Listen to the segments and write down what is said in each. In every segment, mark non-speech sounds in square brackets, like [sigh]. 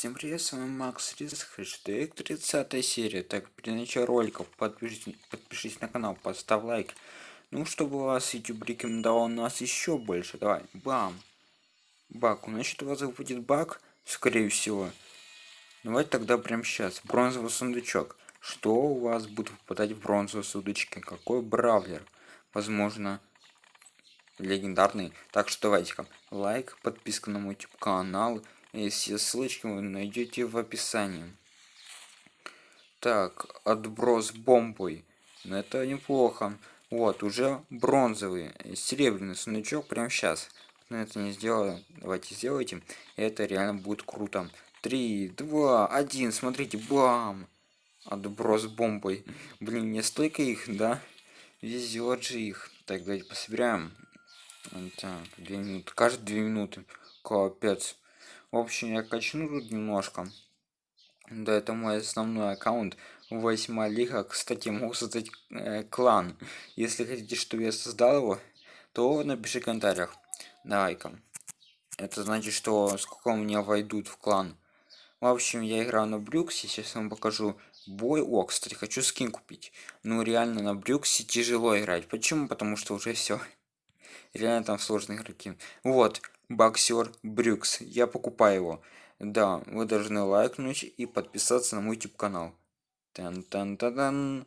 Всем привет, с вами Макс Риск, хэштег 30 серия. Так, при начале роликов подпишись, подпишись на канал, поставь лайк. Ну, чтобы вас YouTube рекомендовал нас еще больше. Давай, бам. Бак, значит у вас будет баг, скорее всего. Давайте тогда прямо сейчас. Бронзовый сундучок. Что у вас будет выпадать в бронзовые сундучки? Какой бравлер? Возможно, легендарный. Так что давайте-ка лайк, подписка на мой YouTube канал и все ссылочки вы найдете в описании. Так, отброс бомбой. Ну, это неплохо. Вот, уже бронзовый, серебряный сундучок прямо сейчас. Но это не сделаю. Давайте сделайте. Это реально будет круто. Три, два, один. Смотрите, бам! Отброс бомбой. Блин, не столько их, да? Везет же их. Так, давайте пособираем. Так, две минуты. Каждые две минуты. Капец. В общем, я качну тут немножко. Да, это мой основной аккаунт. Восьма лига. Кстати, могу создать э, клан. Если хотите, чтобы я создал его, то напиши в комментариях. Давай-ка. Это значит, что сколько у меня войдут в клан. В общем, я играю на Брюксе. Сейчас вам покажу бой. О, кстати, хочу скин купить. Ну, реально, на Брюксе тяжело играть. Почему? Потому что уже все. [laughs] Реально там сложные игроки. Вот, боксер Брюкс. Я покупаю его. Да, вы должны лайкнуть и подписаться на мой YouTube канал. Тан -тан -тан -тан.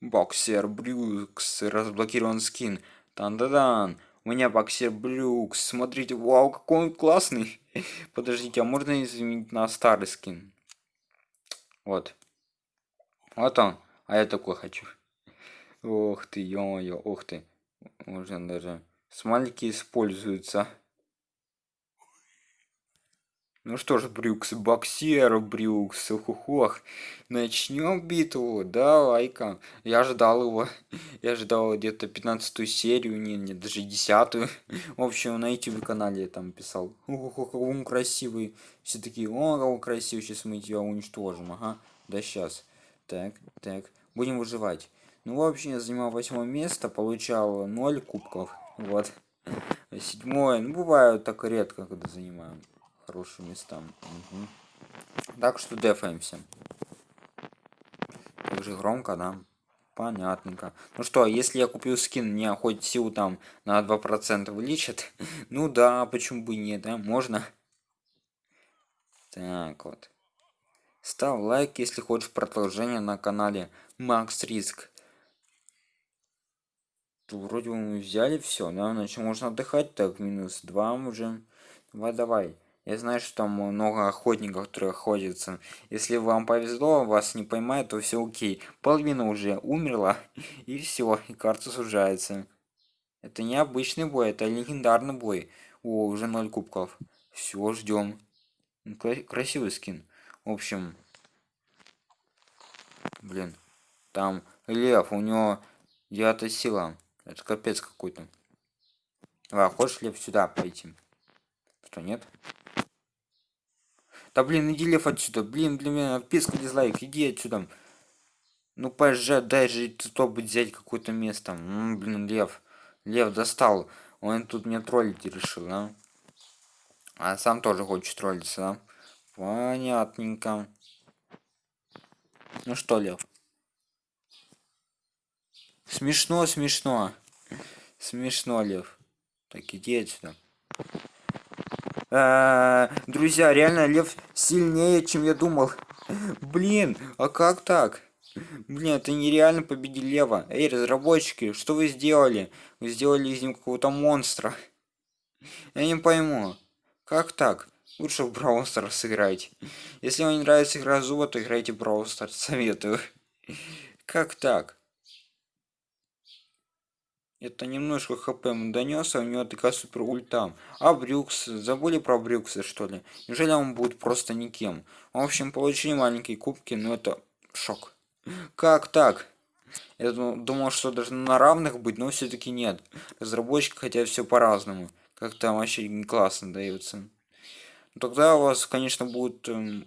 Боксер Брюкс. Разблокирован скин. Тан-дан-дан. У меня боксер Брюкс. Смотрите, вау, какой он классный. [laughs] Подождите, а можно изменить на старый скин? Вот. Вот он. А я такой хочу. Ох ты, ё-моё, ох ты. Можно даже... Смайлики используются. Ну что ж, Брюкс, боксер, Брюкс, ухухох. Начнем битву, давай-ка. Я ждал его. [laughs] Я ждал где-то 15 серию, не, не, даже 10 В общем, на YouTube канале я там писал. Ухухох, он красивый. Все такие, о, он красивый, сейчас мы тебя уничтожим, ага. Да сейчас. Так, так, будем выживать. Ну, в общем, я занимал восьмое место, получал 0 кубков. Вот. Седьмое. Ну, бывает так редко, когда занимаем хорошие места. Угу. Так что дефаемся. Так же громко, да? Понятненько. Ну что, если я купил скин, мне хоть силу там на 2% увеличит? [laughs] ну да, почему бы не, да? Можно? Так вот. Ставь лайк, если хочешь продолжение на канале Макс Риск вроде бы мы взяли все, да, значит можно отдыхать, так, минус 2 уже. Давай, давай. Я знаю, что там много охотников, которые охотятся. Если вам повезло, вас не поймают, то все окей. Половина уже умерла, [laughs] и все, и карта сужается. Это не обычный бой, это легендарный бой. О, уже 0 кубков. Все, ждем. Красивый скин. В общем, блин, там лев, у него девятая сила. Это капец какой-то. А, хочешь ли сюда пойти? Что, нет? Да блин, иди лев отсюда. Блин, блин, блин, отписка, дизлайк, иди отсюда. Ну, пожалуйста, дай же топ взять какое-то место. М -м, блин, лев. Лев достал. Он тут меня троллить решил, да? А сам тоже хочет троллиться, да? Понятненько. Ну что, лев? Смешно, смешно. Смешно, Лев. Так, иди отсюда. А, друзья, реально Лев сильнее, чем я думал. Блин, а как так? Блин, это нереально победить Лева. Эй, разработчики, что вы сделали? Вы сделали из него какого-то монстра. Я не пойму. Как так? Лучше в Brawl сыграйте. Если вам не нравится игра Зуба, то играйте в Brawl. [laughs] Советую. Как так? Это немножко хп ему а у него такая супер ульта. А Брюкс, забыли про Брюкса что ли? Неужели он будет просто никем? В общем, получили маленькие кубки, но это шок. Как так? Я думал, что даже на равных быть, но все-таки нет. Разработчики хотят все по-разному. Как там вообще не классно дается. Тогда у вас, конечно, будет... Эм,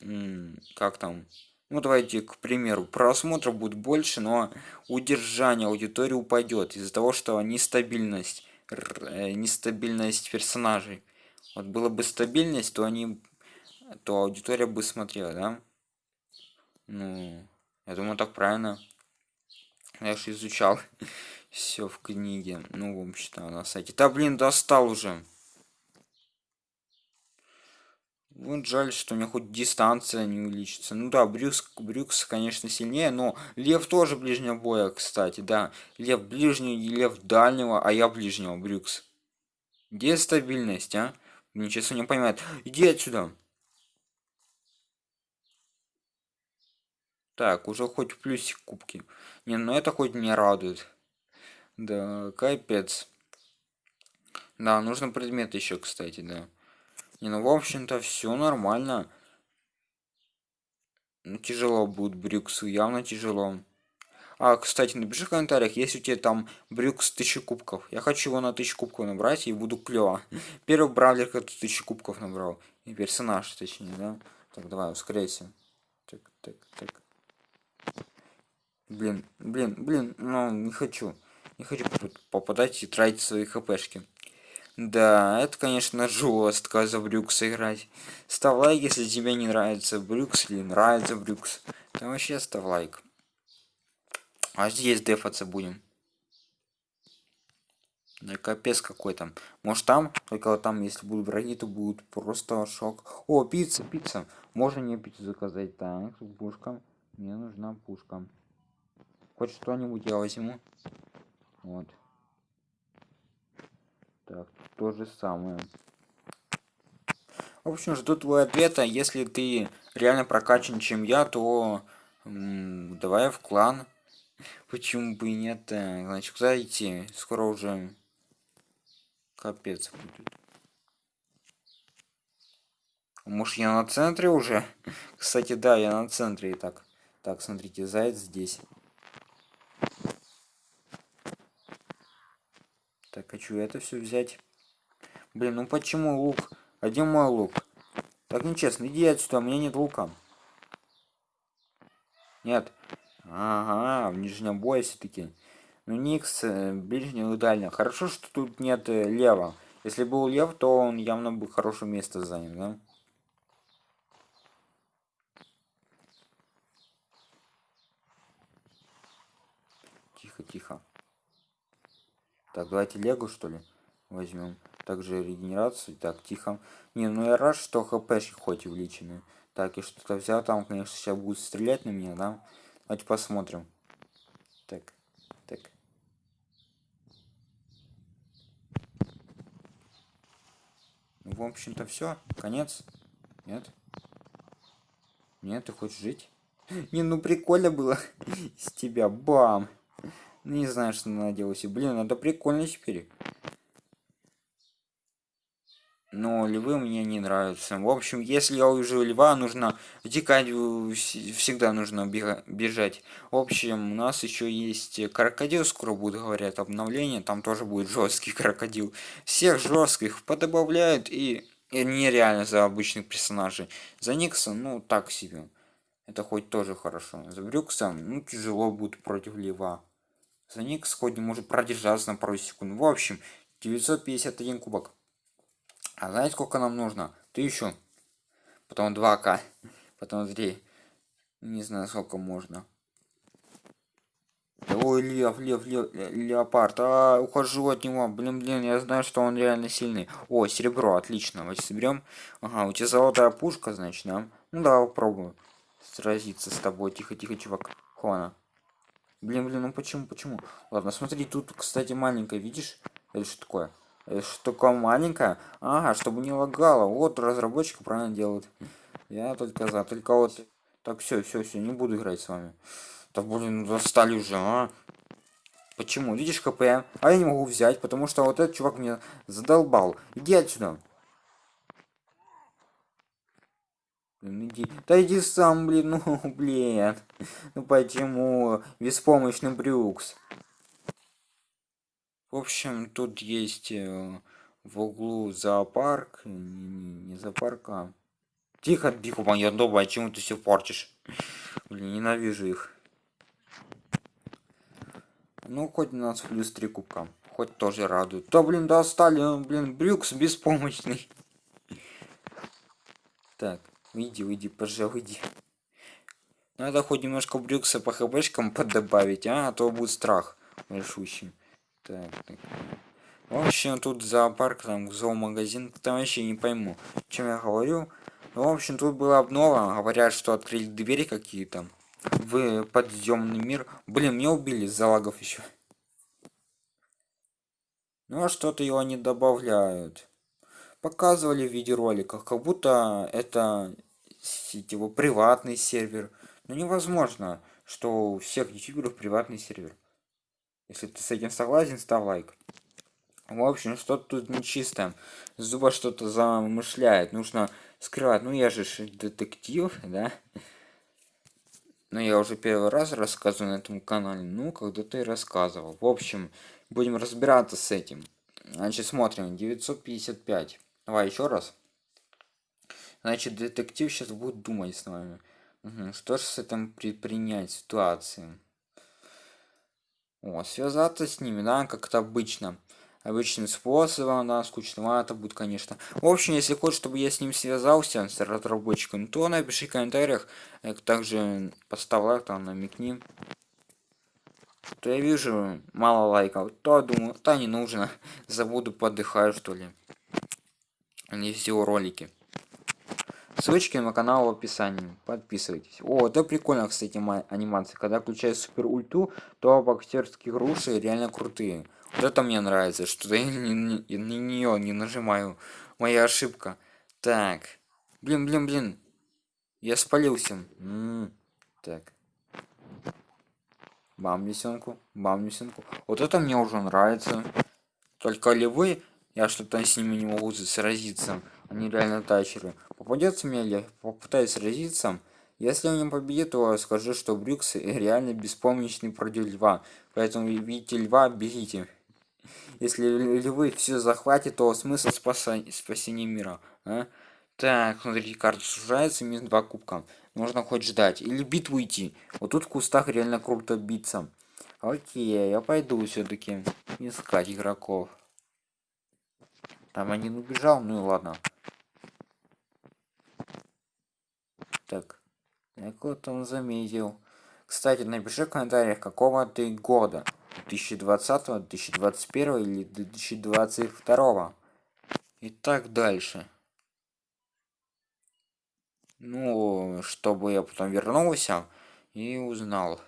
эм, как там? Ну давайте к примеру просмотров будет больше но удержание аудитории упадет из-за того что нестабильность э, нестабильность персонажей. Вот была бы стабильность, то они, то аудитория бы смотрела, да? Ну, я думаю, так правильно. Я же изучал [laughs] все в книге. Ну, в общем-то, на сайте. Да, блин, достал уже. Вот жаль, что у меня хоть дистанция не увеличится. Ну да, Брюкс, Брюкс, конечно, сильнее, но Лев тоже ближнего боя, кстати, да. Лев ближний, Лев дальнего, а я ближнего, Брюкс. Где стабильность, а? Мне честно не понимает. Иди отсюда. Так, уже хоть плюсик кубки. Не, ну это хоть не радует. Да, капец. Да, нужно предмет еще, кстати, да. Не, ну, в общем-то, все нормально. Ну, тяжело будет Брюксу, явно тяжело. А, кстати, напиши в комментариях, если у тебя там Брюкс 1000 кубков. Я хочу его на 1000 кубков набрать и буду клево. [laughs] Первый бравлер, который 1000 кубков набрал. И персонаж, точнее, да? Так, давай, ускоряйся. Так, так, так. Блин, блин, блин, ну, не хочу. Не хочу попадать и тратить свои хпшки. Да, это, конечно, жестко за Брюкс играть. Ставь лайк, если тебе не нравится Брюкс или нравится Брюкс. Там вообще ставь лайк. А здесь дефаться будем. Да капец какой там. Может там, только вот там, если будут враги, то будет просто шок. О, пицца, пицца. Можно мне пиццу заказать? Так, пушка. Мне нужна пушка. Хоть что-нибудь я возьму. Вот. Так, то же самое. В общем, жду твой ответа. Если ты реально прокачан, чем я, то давай в клан. [laughs] Почему бы и нет? Значит, куда идти? Скоро уже капец будет. Может, я на центре уже? [laughs] Кстати, да, я на центре и так. Так, смотрите, заяц здесь. Так, хочу это все взять. Блин, ну почему лук? Один мой лук. Так нечестно, иди отсюда, у меня нет лука. Нет. Ага, в нижнем бое все-таки. Ну, Никс, э, ближнего и дальнего. Хорошо, что тут нет э, лева. Если был лев, то он явно бы хорошее место занял, да? Тихо, тихо. Так, давайте Лего, что ли, возьмем. Также регенерацию. Так, тихо. Не, ну я рад, что хпшки хоть увеличены. Так, и что-то взял. Там, конечно, сейчас будет стрелять на меня, да? Давайте посмотрим. Так, так. Ну, в общем-то, все. Конец. Нет? Нет, ты хочешь жить? [laughs] Не, ну прикольно было [laughs] с тебя. Бам! Не знаю, что надеялся. Блин, это прикольно теперь. Но львы мне не нравятся. В общем, если я увижу льва, нужно втекать, всегда нужно бежать. В общем, у нас еще есть крокодил, скоро будет, говорят, обновление. Там тоже будет жесткий крокодил. Всех жестких подобавляют и, и нереально за обычных персонажей. За Никса, ну, так себе. Это хоть тоже хорошо. За Брюкса, ну, тяжело будет против льва. За ник сходни может продержаться на пару секунд. В общем, 951 кубок. А знаете, сколько нам нужно? Тысячу. Потом 2к. Потом 3. Не знаю, сколько можно. Ой, лев, лев, лев, леопард. А, ухожу от него. Блин, блин, я знаю, что он реально сильный. О, серебро, отлично. Давайте соберем. Ага, у тебя золотая пушка, значит, да? Ну да, попробую сразиться с тобой. Тихо, тихо, чувак. Хона. Блин, блин, ну почему, почему? Ладно, смотри, тут, кстати, маленькая, видишь? Это что такое? Это что такое маленькая? Ага, чтобы не лагало. Вот разработчик правильно делает. Я только за. Только вот... Так, все, все, все, не буду играть с вами. Так, блин, достали уже, а? Почему? Видишь КП? А я не могу взять, потому что вот этот чувак меня задолбал. Иди отсюда. Блин, иди. Да иди сам, блин, ну, [laughs] блин. Ну почему? Беспомощный Брюкс. В общем, тут есть э, в углу зоопарк. Не, не зоопарк, а... Тихо, тихо, моя дома, чему ты все портишь? Блин, ненавижу их. Ну, хоть у нас плюс 3 кубка. хоть тоже радует. То, блин, достали, блин, Брюкс беспомощный. Так, выйди, выйди, пожалуй, выйди. Надо хоть немножко Брюкса по хбшкам поддобавить, а? а то будет страх большущий. Так, так. В общем, тут зоопарк, там зоомагазин, там вообще не пойму, чем я говорю. В общем, тут была обнова, говорят, что открыли двери какие-то в подъемный мир. Блин, меня убили из-за лагов еще. Ну а что-то его не добавляют. Показывали в видеороликах, как будто это его приватный сервер. Но невозможно, что у всех ютуберов приватный сервер. Если ты с этим согласен, ставь лайк. В общем, что-то тут нечисто. Зуба что-то замышляет. Нужно скрывать. Ну, я же детектив, да? Но я уже первый раз рассказываю на этом канале. Ну, когда-то и рассказывал. В общем, будем разбираться с этим. Значит, смотрим. 955. Давай еще раз. Значит, детектив сейчас будет думать с вами. Угу. Что же с этим предпринять ситуации? О, связаться с ними, да, как-то обычно обычным способом, да, скучновато будет, конечно. В общем, если хочешь, чтобы я с ним связался, с разработчиком, то напиши в комментариях, э, также поставь лайк, там, намекни. То я вижу мало лайков, то думаю, то не нужно, [laughs] забуду, подыхаю, что ли. Не все ролики. Ссылочки на канал в описании. Подписывайтесь. О, это прикольно, кстати, анимация. Когда включаю супер ульту, то боксерские груши реально крутые. Вот это мне нравится, что я на нее не нажимаю. Моя ошибка. Так. Блин, блин, блин. Я спалился. М -м -м. Так. Бам лисенку, бам лисенку. Вот это мне уже нравится. Только ли вы, я что-то с ними не могу сразиться. Они реально тачеры. Попадется мне ли, попытаюсь сразиться. Если он не победит, то скажу, что Брюкс реально беспомощный против льва. Поэтому видите льва, бегите. Если львы все захватит, то смысл спаса... спасения мира. А? Так, смотрите, карта сужается, минус два кубка. Нужно хоть ждать. Или битву идти. Вот тут в кустах реально круто биться. Окей, я пойду все-таки искать игроков. Там один убежал, ну и ладно. Так, я кого-то он заметил. Кстати, напиши в комментариях, какого ты года. 2020, 2021 или 2022 и так дальше. Ну, чтобы я потом вернулся и узнал.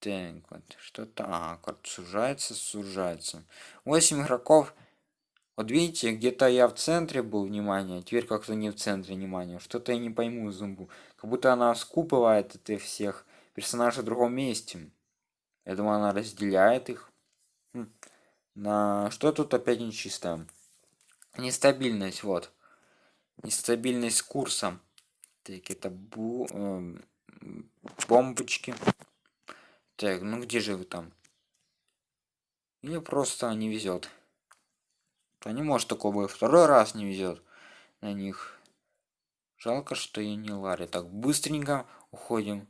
Так, вот, что-то... А, карта сужается, сужается. 8 игроков. Вот видите, где-то я в центре был внимания, теперь как-то не в центре внимания. Что-то я не пойму зумбу. Как будто она скупывает это всех персонажей в другом месте. Я думаю, она разделяет их. Хм. На что тут опять нечисто? Нестабильность, вот. Нестабильность курса. Так, это бу... Э, бомбочки. Так, ну где же вы там? Или просто не везет. То не может такого второй раз не везет на них. Жалко, что я не Ларри. Так, быстренько уходим.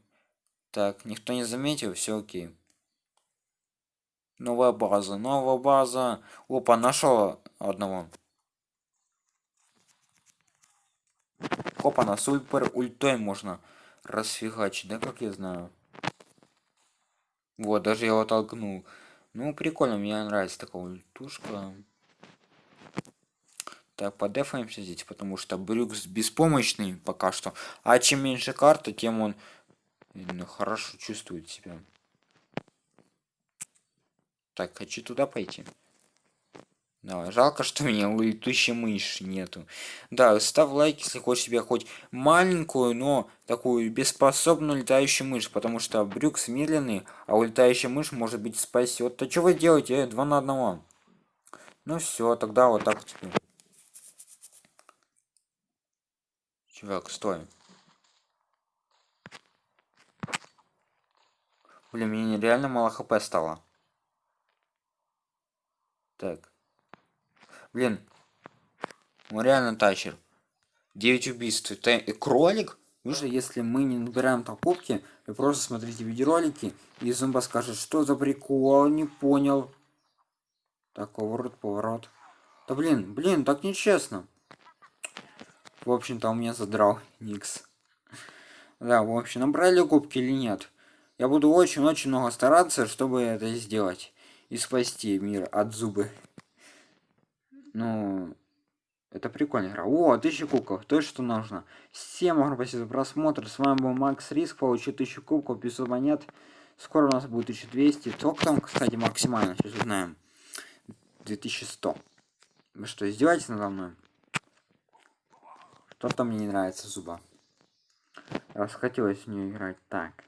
Так, никто не заметил, все окей. Новая база, новая база. Опа, нашел одного. Опа, на супер ультой можно расфигачить, да, как я знаю. Вот, даже я его толкнул. Ну, прикольно, мне нравится такая ультушка. Так, подефаемся здесь, потому что Брюкс беспомощный пока что. А чем меньше карта, тем он ну, хорошо чувствует себя. Так, хочу туда пойти. Да, жалко, что у меня летущей мыши нету. Да, ставь лайк, если хочешь себе хоть маленькую, но такую беспоспобную летающую мышь, потому что брюкс медленный, а улетающая мышь может быть спасет. То что вы делаете? Э, два на одного. Ну все, тогда вот так теперь. Чувак, стой. Блин, мне реально мало хп стало. Так. Блин. Он реально тачер. 9 убийств. Это кролик? Нужно, если мы не набираем покупки, вы просто смотрите видеоролики, и зомба скажет, что за прикол, не понял. Так, поворот, поворот. Да блин, блин, так нечестно. В общем-то, у меня задрал Никс. Да, в общем, набрали кубки или нет? Я буду очень-очень много стараться, чтобы это сделать. И спасти мир от зубы. Ну, это прикольная игра. О, тысяча кубков, то, что нужно. Всем спасибо за просмотр. С вами был Макс Риск. Получил тысячу кубков, 500 монет. Скоро у нас будет 1200. Сколько там, кстати, максимально? Сейчас узнаем. 2100. Вы что, издеваетесь надо мной? Что-то мне не нравится зуба. Расхотелось в нее играть. Так.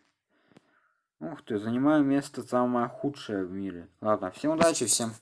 Ух ты, занимаю место самое худшее в мире. Ладно, всем удачи, всем